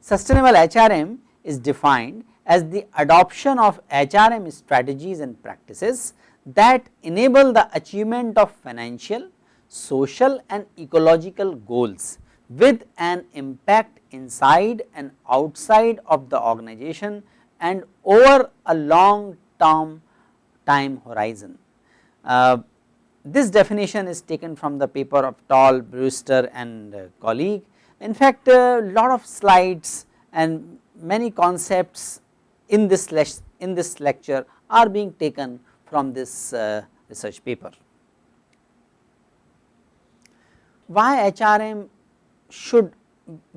Sustainable HRM is defined as the adoption of HRM strategies and practices that enable the achievement of financial, social and ecological goals with an impact inside and outside of the organization and over a long term time horizon. Uh, this definition is taken from the paper of Tall, Brewster and uh, colleague. In fact, a lot of slides and many concepts in this in this lecture are being taken from this uh, research paper. Why HRM should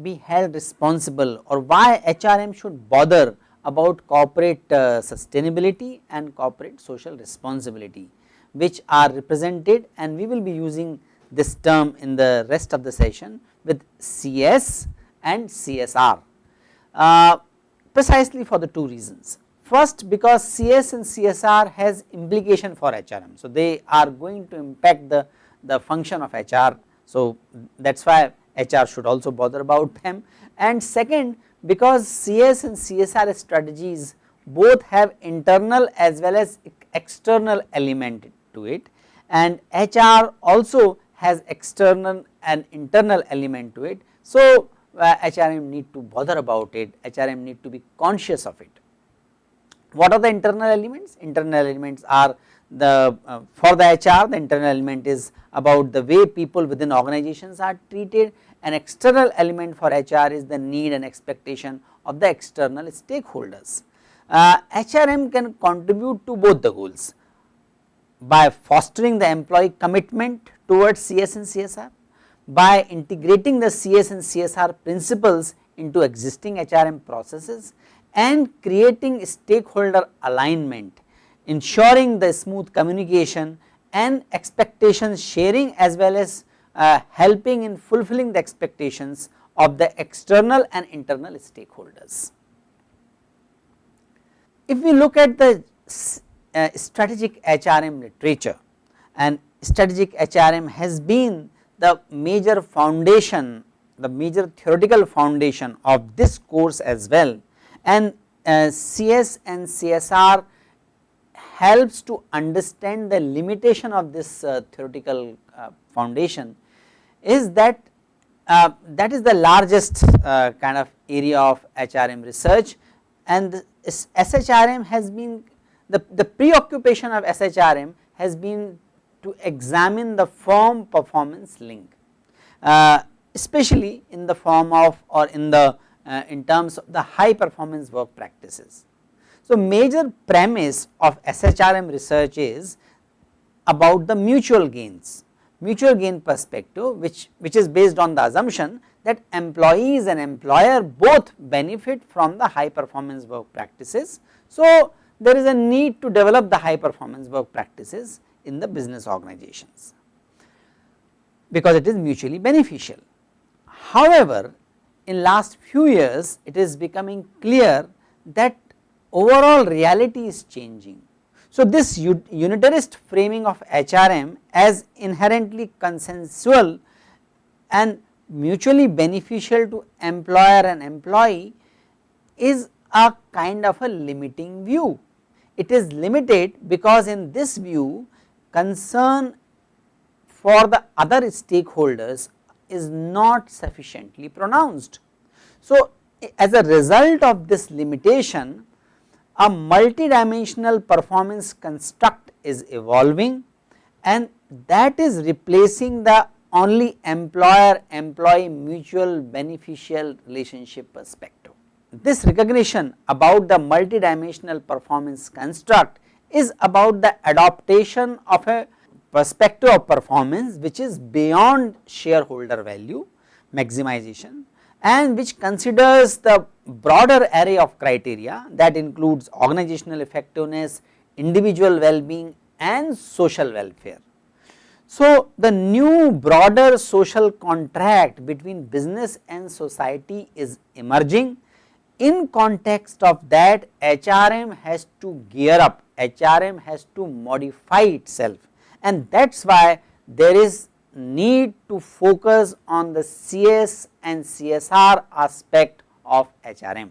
be held responsible or why HRM should bother about corporate uh, sustainability and corporate social responsibility which are represented and we will be using this term in the rest of the session with CS and CSR uh, precisely for the two reasons. First because CS and CSR has implication for HRM. So, they are going to impact the, the function of HR. So, that is why HR should also bother about them and second because CS and CSR strategies both have internal as well as external element to it and HR also has external and internal element to it. So, uh, HRM need to bother about it, HRM need to be conscious of it. What are the internal elements? Internal elements are the uh, for the HR the internal element is about the way people within organizations are treated an external element for HR is the need and expectation of the external stakeholders. Uh, HRM can contribute to both the goals by fostering the employee commitment towards CS and CSR by integrating the CS and CSR principles into existing HRM processes and creating stakeholder alignment, ensuring the smooth communication and expectations sharing as well as uh, helping in fulfilling the expectations of the external and internal stakeholders. If we look at the uh, strategic HRM literature and strategic HRM has been the major foundation, the major theoretical foundation of this course as well and uh, CS and CSR helps to understand the limitation of this uh, theoretical uh, foundation is that uh, that is the largest uh, kind of area of HRM research and SHRM has been the, the preoccupation of SHRM has been to examine the form performance link uh, especially in the form of or in the uh, in terms of the high performance work practices. So, major premise of SHRM research is about the mutual gains, mutual gain perspective which, which is based on the assumption that employees and employer both benefit from the high performance work practices. So, there is a need to develop the high performance work practices in the business organizations because it is mutually beneficial. However, in last few years it is becoming clear that overall reality is changing. So, this unitarist framing of HRM as inherently consensual and mutually beneficial to employer and employee is a kind of a limiting view. It is limited because in this view concern for the other stakeholders is not sufficiently pronounced. So, as a result of this limitation a multidimensional performance construct is evolving and that is replacing the only employer employee mutual beneficial relationship perspective. This recognition about the multidimensional performance construct is about the adaptation of a perspective of performance which is beyond shareholder value maximization and which considers the broader array of criteria that includes organizational effectiveness, individual well-being and social welfare. So, the new broader social contract between business and society is emerging. In context of that HRM has to gear up, HRM has to modify itself and that is why there is need to focus on the CS and CSR aspect of HRM.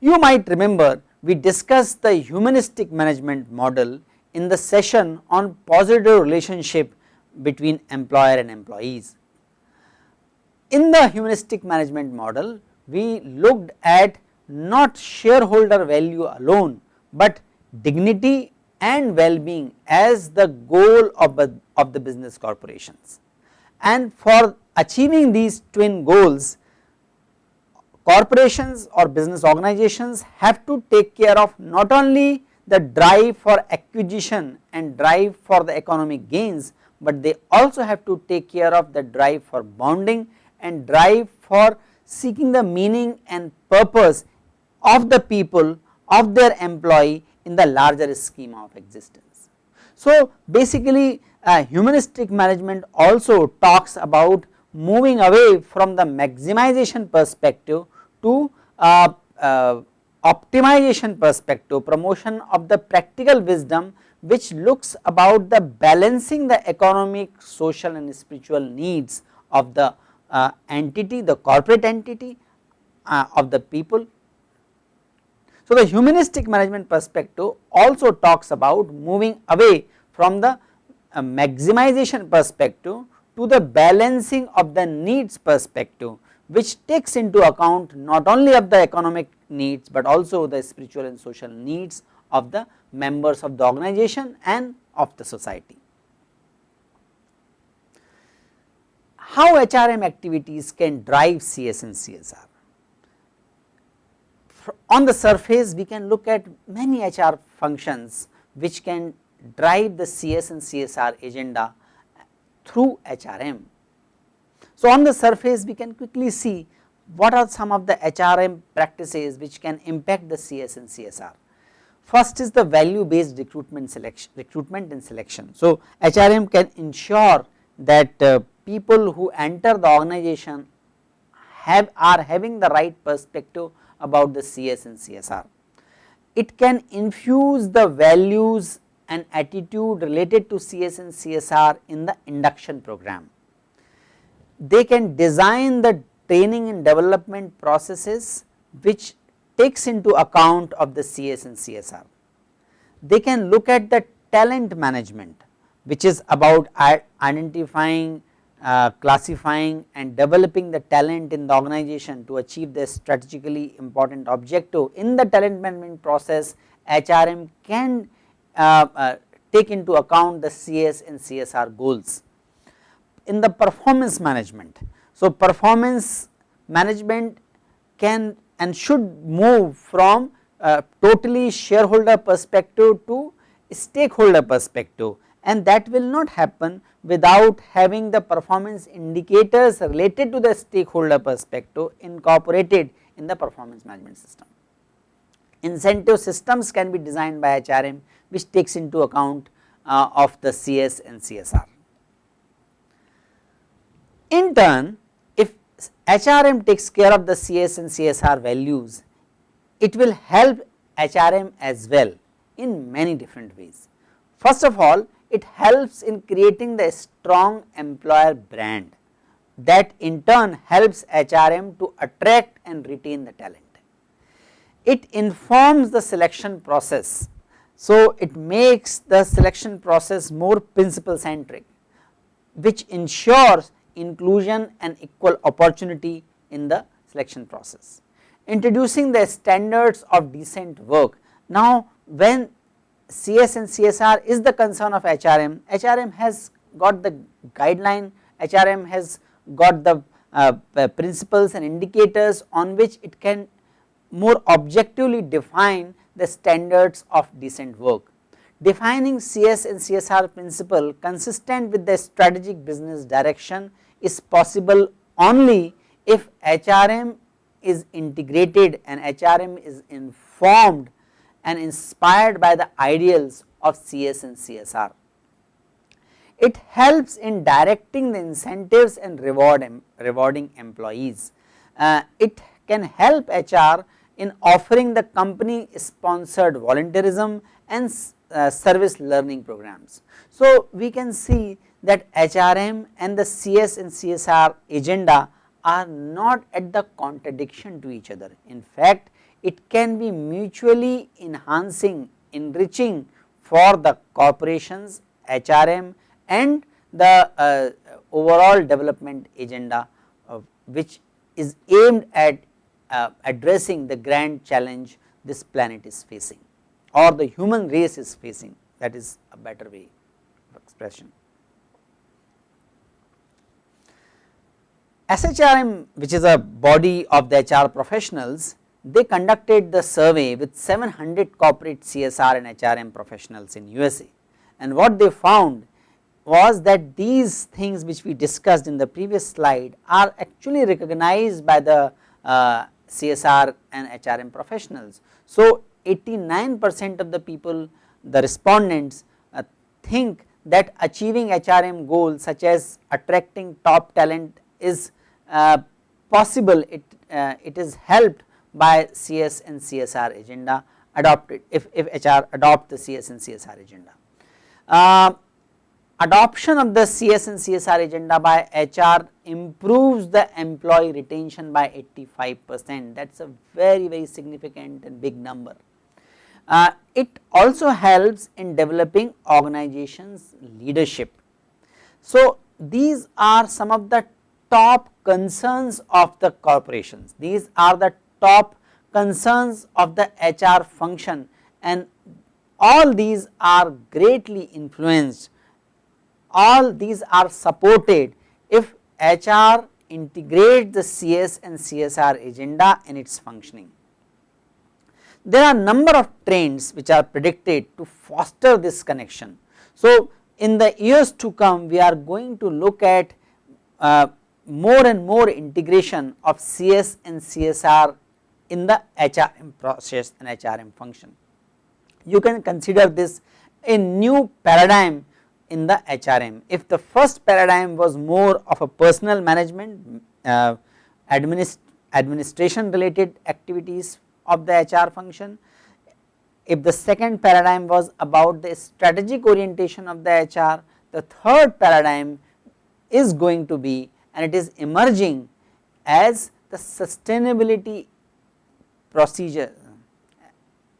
You might remember we discussed the humanistic management model in the session on positive relationship between employer and employees. In the humanistic management model, we looked at not shareholder value alone, but dignity and well-being as the goal of, of the business corporations. And for achieving these twin goals, corporations or business organizations have to take care of not only the drive for acquisition and drive for the economic gains, but they also have to take care of the drive for bonding and drive for seeking the meaning and purpose of the people of their employee in the larger schema of existence. So, basically uh, humanistic management also talks about moving away from the maximization perspective to uh, uh, optimization perspective, promotion of the practical wisdom which looks about the balancing the economic, social and spiritual needs of the uh, entity, the corporate entity uh, of the people. So, the humanistic management perspective also talks about moving away from the uh, maximization perspective to the balancing of the needs perspective which takes into account not only of the economic needs, but also the spiritual and social needs of the members of the organization and of the society. How HRM activities can drive CS and CSR? on the surface we can look at many HR functions which can drive the CS and CSR agenda through HRM. So, on the surface we can quickly see what are some of the HRM practices which can impact the CS and CSR. First is the value based recruitment selection recruitment and selection. So, HRM can ensure that uh, people who enter the organization have are having the right perspective about the CS and CSR. It can infuse the values and attitude related to CS and CSR in the induction program. They can design the training and development processes which takes into account of the CS and CSR. They can look at the talent management which is about identifying uh, classifying and developing the talent in the organization to achieve the strategically important objective. In the talent management process HRM can uh, uh, take into account the CS and CSR goals. In the performance management, so performance management can and should move from totally shareholder perspective to stakeholder perspective and that will not happen without having the performance indicators related to the stakeholder perspective incorporated in the performance management system. Incentive systems can be designed by HRM which takes into account uh, of the CS and CSR. In turn if HRM takes care of the CS and CSR values it will help HRM as well in many different ways. First of all it helps in creating the strong employer brand that in turn helps HRM to attract and retain the talent. It informs the selection process. So, it makes the selection process more principle centric which ensures inclusion and equal opportunity in the selection process. Introducing the standards of decent work. Now, when CS and CSR is the concern of HRM, HRM has got the guideline, HRM has got the uh, principles and indicators on which it can more objectively define the standards of decent work. Defining CS and CSR principle consistent with the strategic business direction is possible only if HRM is integrated and HRM is informed and inspired by the ideals of CS and CSR. it helps in directing the incentives and reward rewarding employees. Uh, it can help HR in offering the company sponsored volunteerism and uh, service learning programs. So, we can see that HRM and the CS and CSR agenda are not at the contradiction to each other. In fact, it can be mutually enhancing, enriching for the corporations, HRM and the uh, overall development agenda uh, which is aimed at uh, addressing the grand challenge this planet is facing or the human race is facing that is a better way of expression. SHRM which is a body of the HR professionals they conducted the survey with 700 corporate CSR and HRM professionals in USA and what they found was that these things which we discussed in the previous slide are actually recognized by the uh, CSR and HRM professionals. So, 89 percent of the people the respondents uh, think that achieving HRM goals such as attracting top talent is possible it, uh, it is helped by CS and CSR agenda adopted if, if HR adopt the CS and CSR agenda. Uh, adoption of the CS and CSR agenda by HR improves the employee retention by 85 percent that is a very very significant and big number. Uh, it also helps in developing organizations leadership. So, these are some of the top concerns of the corporations, these are the top concerns of the HR function and all these are greatly influenced all these are supported if HR integrate the CS and CSR agenda in its functioning. There are number of trends which are predicted to foster this connection. So, in the years to come we are going to look at uh, more and more integration of CS and CSR in the HRM process and HRM function. You can consider this a new paradigm in the HRM. If the first paradigm was more of a personal management uh, administ administration related activities of the HR function, if the second paradigm was about the strategic orientation of the HR, the third paradigm is going to be and it is emerging as the sustainability procedure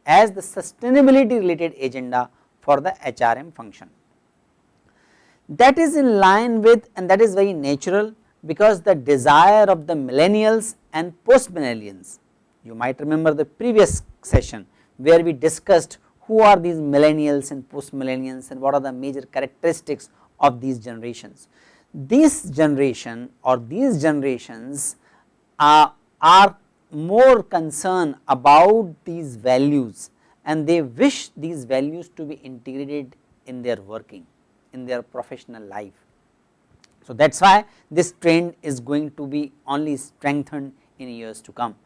as the sustainability related agenda for the HRM function that is in line with and that is very natural because the desire of the millennials and post millennials. You might remember the previous session where we discussed who are these millennials and post millennials and what are the major characteristics of these generations. This generation or these generations are, are more concerned about these values and they wish these values to be integrated in their working in their professional life. So, that is why this trend is going to be only strengthened in years to come.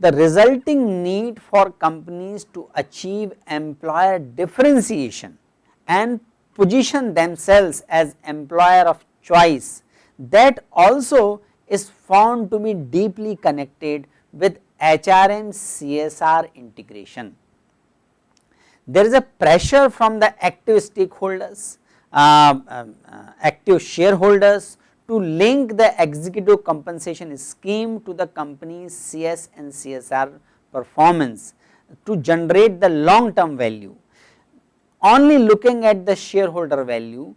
The resulting need for companies to achieve employer differentiation and position themselves as employer of choice that also is found to be deeply connected with HRM CSR integration. There is a pressure from the active stakeholders uh, um, uh, active shareholders to link the executive compensation scheme to the company's CS and CSR performance to generate the long term value. Only looking at the shareholder value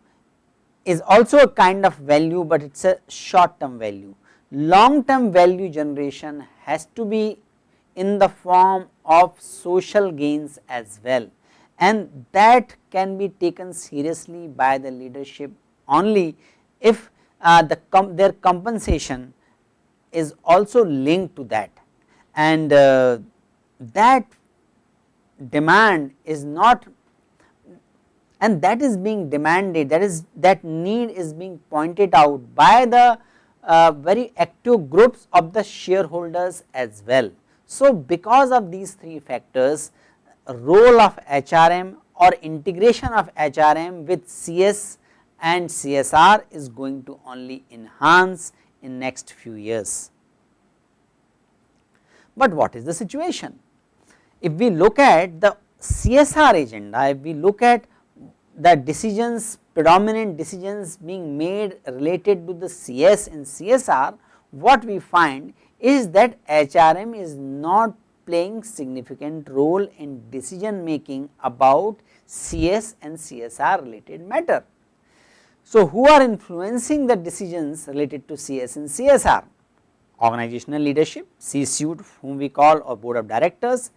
is also a kind of value, but it is a short term value. Long term value generation has to be in the form of social gains as well and that can be taken seriously by the leadership only if uh, the com their compensation is also linked to that and uh, that demand is not and that is being demanded that is that need is being pointed out by the uh, very active groups of the shareholders as well. So, because of these three factors role of HRM or integration of HRM with CS and CSR is going to only enhance in next few years. But what is the situation? If we look at the CSR agenda, if we look at the decisions predominant decisions being made related to the CS and CSR, what we find is that HRM is not playing significant role in decision making about CS and CSR related matter. So, who are influencing the decisions related to CS and CSR? Organizational leadership, C-suite whom we call or board of directors,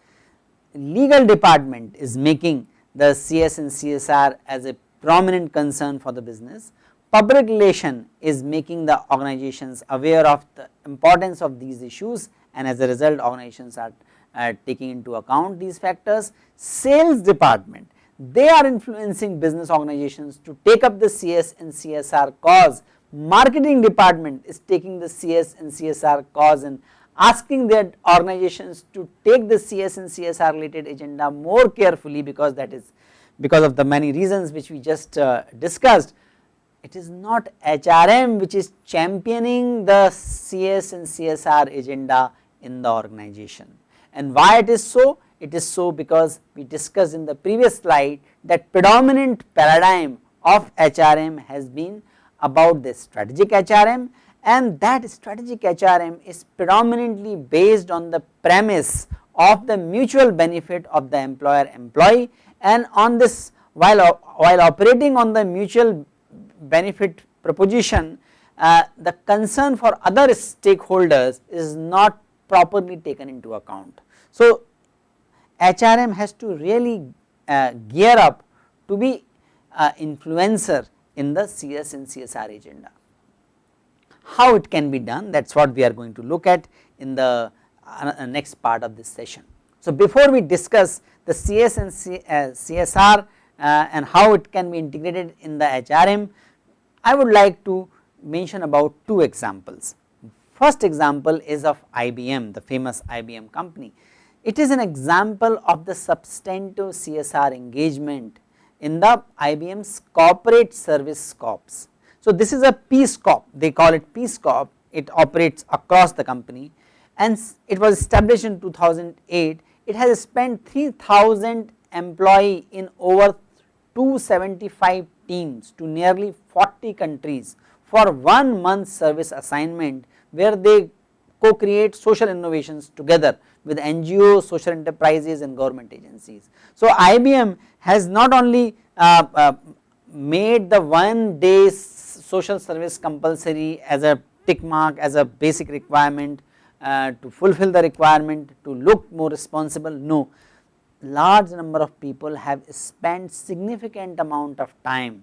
legal department is making the CS and CSR as a prominent concern for the business. Public relation is making the organizations aware of the importance of these issues and as a result organizations are uh, taking into account these factors. Sales department they are influencing business organizations to take up the CS and CSR cause. Marketing department is taking the CS and CSR cause and asking their organizations to take the CS and CSR related agenda more carefully because that is because of the many reasons which we just uh, discussed. It is not HRM which is championing the CS and CSR agenda in the organization and why it is so? It is so because we discussed in the previous slide that predominant paradigm of HRM has been about the strategic HRM and that strategic HRM is predominantly based on the premise of the mutual benefit of the employer employee and on this while, while operating on the mutual benefit proposition uh, the concern for other stakeholders is not properly taken into account. So, HRM has to really uh, gear up to be uh, influencer in the CS and CSR agenda. How it can be done that is what we are going to look at in the uh, next part of this session. So, before we discuss the CS and C, uh, CSR uh, and how it can be integrated in the HRM, I would like to mention about two examples. First example is of IBM, the famous IBM company. It is an example of the substantive CSR engagement in the IBM's corporate service corps. So, this is a Peace Corp, they call it Peace Corp, it operates across the company. And it was established in 2008 it has spent 3000 employee in over 275 teams to nearly 40 countries for one month service assignment where they co-create social innovations together with NGOs, social enterprises and government agencies. So, IBM has not only uh, uh, made the one day social service compulsory as a tick mark as a basic requirement uh, to fulfill the requirement to look more responsible no large number of people have spent significant amount of time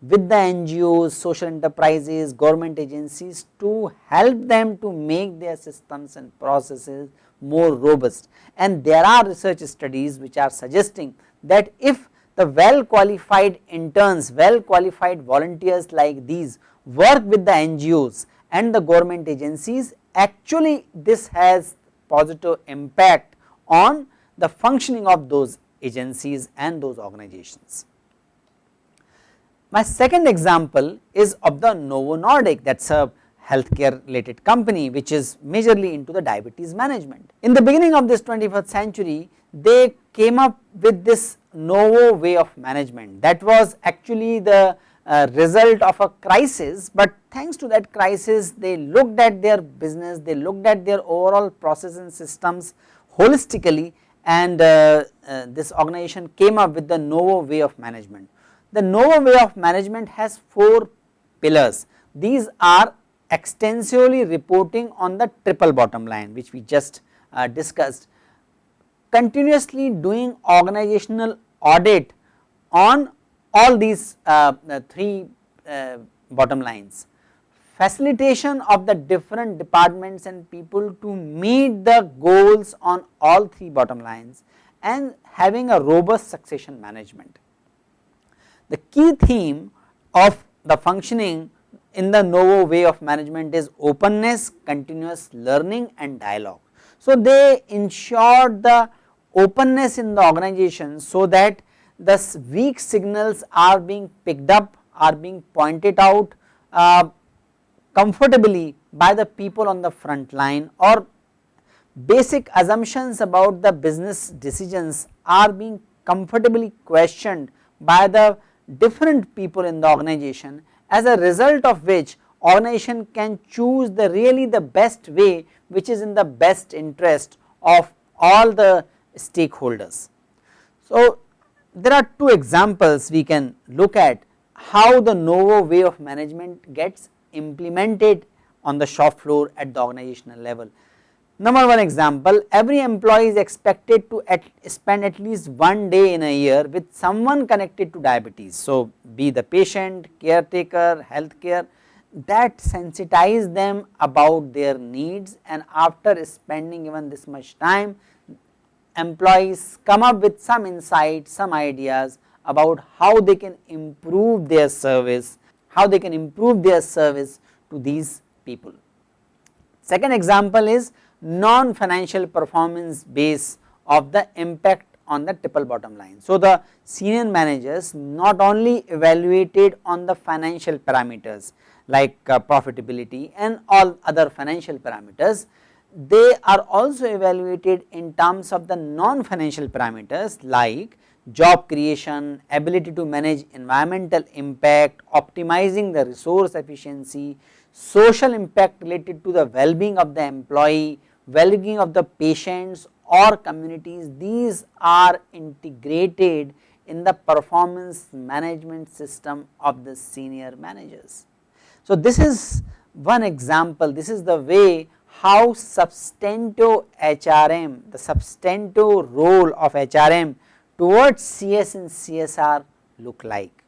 with the NGOs, social enterprises, government agencies to help them to make their systems and processes more robust. And there are research studies which are suggesting that if the well qualified interns, well qualified volunteers like these work with the NGOs and the government agencies actually this has positive impact on the functioning of those agencies and those organizations. My second example is of the Novo Nordisk that is a healthcare related company which is majorly into the diabetes management. In the beginning of this 21st century they came up with this Novo way of management. That was actually the uh, result of a crisis, but thanks to that crisis they looked at their business, they looked at their overall process and systems holistically and uh, uh, this organization came up with the Novo way of management. The Novo way of management has 4 pillars, these are extensively reporting on the triple bottom line which we just uh, discussed, continuously doing organizational audit on all these uh, uh, three uh, bottom lines facilitation of the different departments and people to meet the goals on all three bottom lines and having a robust succession management. The key theme of the functioning in the Novo way of management is openness, continuous learning and dialogue. So, they ensured the openness in the organization so that the weak signals are being picked up are being pointed out uh, comfortably by the people on the front line or basic assumptions about the business decisions are being comfortably questioned by the different people in the organization as a result of which organization can choose the really the best way which is in the best interest of all the stakeholders. So, there are two examples we can look at how the novo way of management gets implemented on the shop floor at the organizational level. Number one example, every employee is expected to at spend at least one day in a year with someone connected to diabetes. So, be the patient, caretaker, healthcare that sensitize them about their needs and after spending even this much time, employees come up with some insights, some ideas about how they can improve their service, how they can improve their service to these people. Second example is non-financial performance base of the impact on the triple bottom line. So, the senior managers not only evaluated on the financial parameters like uh, profitability and all other financial parameters, they are also evaluated in terms of the non-financial parameters like job creation, ability to manage environmental impact, optimizing the resource efficiency, social impact related to the well-being of the employee, well-being of the patients or communities, these are integrated in the performance management system of the senior managers. So, this is one example, this is the way how substantive HRM, the substantive role of HRM towards CS and CSR look like.